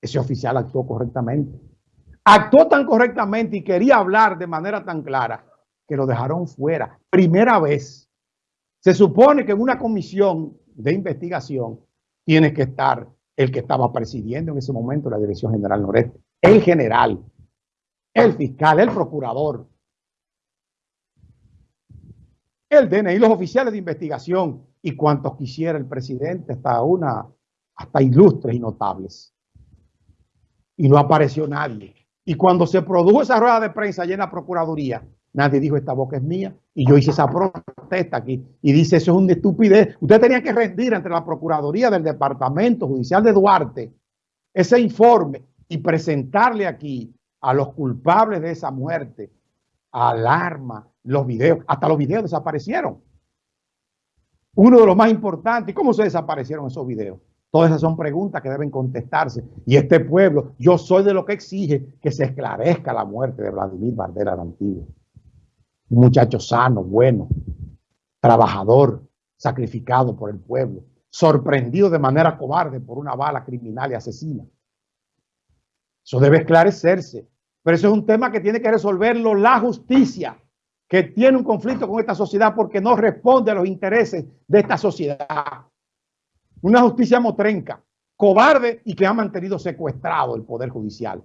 ese oficial actuó correctamente. Actuó tan correctamente y quería hablar de manera tan clara que lo dejaron fuera. Primera vez. Se supone que en una comisión de investigación tiene que estar el que estaba presidiendo en ese momento la Dirección General Noreste, el general, el fiscal, el procurador, el DNI, los oficiales de investigación y cuantos quisiera el presidente, hasta una, hasta ilustres y notables. Y no apareció nadie. Y cuando se produjo esa rueda de prensa allá en la Procuraduría, nadie dijo esta boca es mía. Y yo hice esa protesta aquí. Y dice, eso es una estupidez. Usted tenía que rendir entre la Procuraduría del Departamento Judicial de Duarte ese informe y presentarle aquí a los culpables de esa muerte, alarma, los videos, hasta los videos desaparecieron. Uno de los más importantes, ¿cómo se desaparecieron esos videos? Todas esas son preguntas que deben contestarse. Y este pueblo, yo soy de lo que exige que se esclarezca la muerte de Vladimir Bardera de Antiguo. Un muchacho sano, bueno, trabajador, sacrificado por el pueblo, sorprendido de manera cobarde por una bala criminal y asesina. Eso debe esclarecerse. Pero eso es un tema que tiene que resolverlo la justicia, que tiene un conflicto con esta sociedad porque no responde a los intereses de esta sociedad. Una justicia motrenca, cobarde y que ha mantenido secuestrado el Poder Judicial.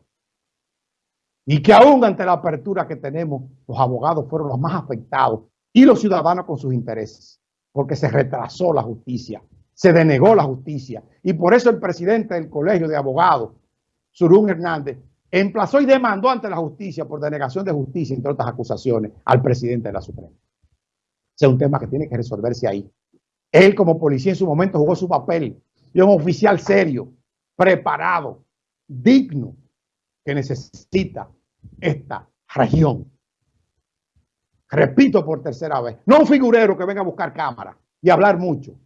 Y que aún ante la apertura que tenemos, los abogados fueron los más afectados y los ciudadanos con sus intereses, porque se retrasó la justicia, se denegó la justicia. Y por eso el presidente del Colegio de Abogados, Surún Hernández, emplazó y demandó ante la justicia por denegación de justicia, entre otras acusaciones, al presidente de la Suprema. Es un tema que tiene que resolverse ahí. Él como policía en su momento jugó su papel y un oficial serio, preparado, digno, que necesita esta región. Repito por tercera vez, no un figurero que venga a buscar cámara y hablar mucho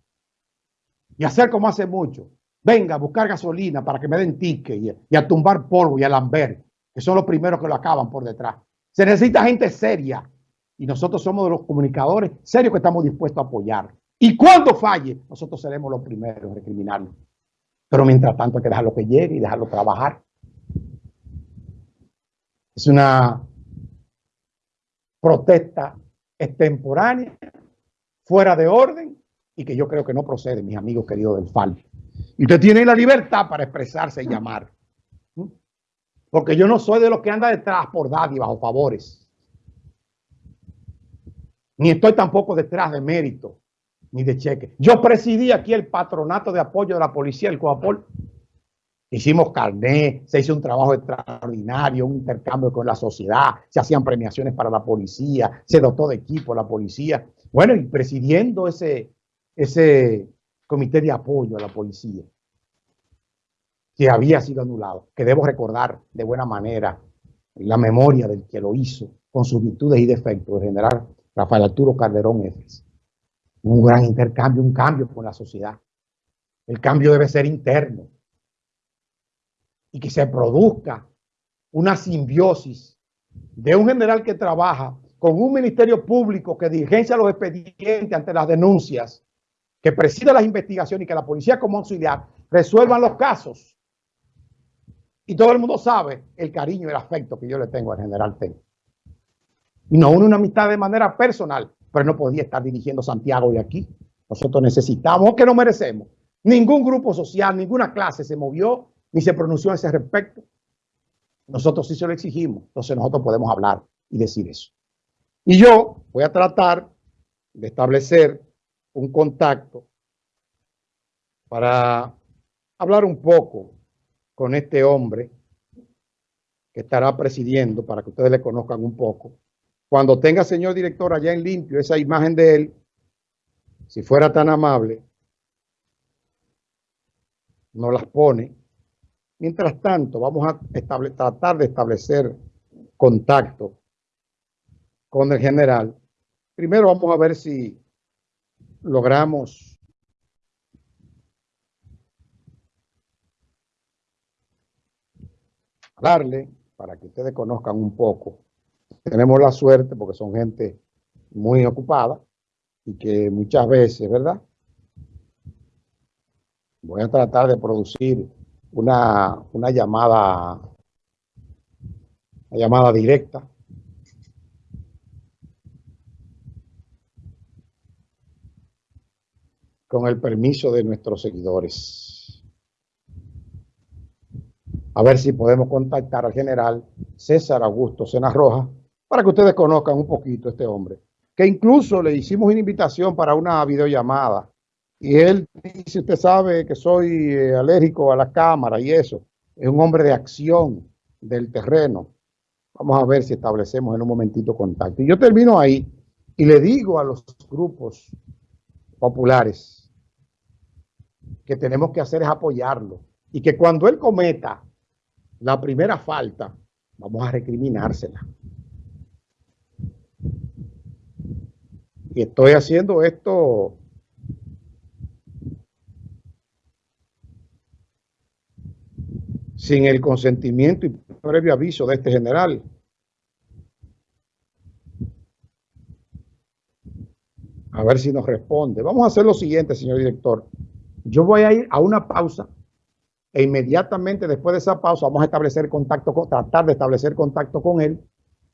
y hacer como hace mucho. Venga a buscar gasolina para que me den ticket y, a tumbar polvo y a lamber, que son los primeros que lo acaban por detrás. Se necesita gente seria y nosotros somos de los comunicadores serios que estamos dispuestos a apoyar. Y cuando falle, nosotros seremos los primeros en recriminarlo. Pero mientras tanto hay que dejarlo que llegue y dejarlo trabajar. Es una protesta extemporánea, fuera de orden y que yo creo que no procede, mis amigos queridos del FAL. Y usted tiene la libertad para expresarse y llamar. Porque yo no soy de los que anda detrás por dádivas o favores. Ni estoy tampoco detrás de mérito ni de cheque. Yo presidí aquí el patronato de apoyo de la policía, el COAPOL. Hicimos carné, se hizo un trabajo extraordinario, un intercambio con la sociedad, se hacían premiaciones para la policía, se dotó de equipo la policía. Bueno, y presidiendo ese, ese comité de apoyo a la policía, que había sido anulado, que debo recordar de buena manera la memoria del que lo hizo, con sus virtudes y defectos, el general Rafael Arturo Calderón Efes un gran intercambio, un cambio con la sociedad. El cambio debe ser interno y que se produzca una simbiosis de un general que trabaja con un ministerio público que dirigencia los expedientes ante las denuncias, que presida las investigaciones y que la policía como auxiliar resuelvan los casos. Y todo el mundo sabe el cariño y el afecto que yo le tengo al general Ten. Y no una amistad de manera personal, pero no podía estar dirigiendo Santiago de aquí. Nosotros necesitamos, que no merecemos. Ningún grupo social, ninguna clase se movió ni se pronunció a ese respecto. Nosotros sí se lo exigimos, entonces nosotros podemos hablar y decir eso. Y yo voy a tratar de establecer un contacto para hablar un poco con este hombre que estará presidiendo, para que ustedes le conozcan un poco, cuando tenga, señor director, allá en limpio esa imagen de él, si fuera tan amable, no las pone. Mientras tanto, vamos a tratar de establecer contacto con el general. Primero vamos a ver si logramos hablarle para que ustedes conozcan un poco tenemos la suerte porque son gente muy ocupada y que muchas veces, ¿verdad? Voy a tratar de producir una, una llamada, una llamada directa. Con el permiso de nuestros seguidores. A ver si podemos contactar al general César Augusto Sena Roja para que ustedes conozcan un poquito a este hombre. Que incluso le hicimos una invitación para una videollamada y él dice, usted sabe que soy eh, alérgico a la cámara y eso. Es un hombre de acción del terreno. Vamos a ver si establecemos en un momentito contacto. Y yo termino ahí y le digo a los grupos populares que tenemos que hacer es apoyarlo. Y que cuando él cometa la primera falta, vamos a recriminársela. Estoy haciendo esto sin el consentimiento y previo aviso de este general. A ver si nos responde. Vamos a hacer lo siguiente, señor director. Yo voy a ir a una pausa e inmediatamente después de esa pausa vamos a establecer contacto, con, tratar de establecer contacto con él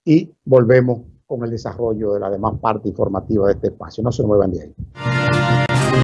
y volvemos con el desarrollo de la demás parte informativa de este espacio. No se muevan de ahí.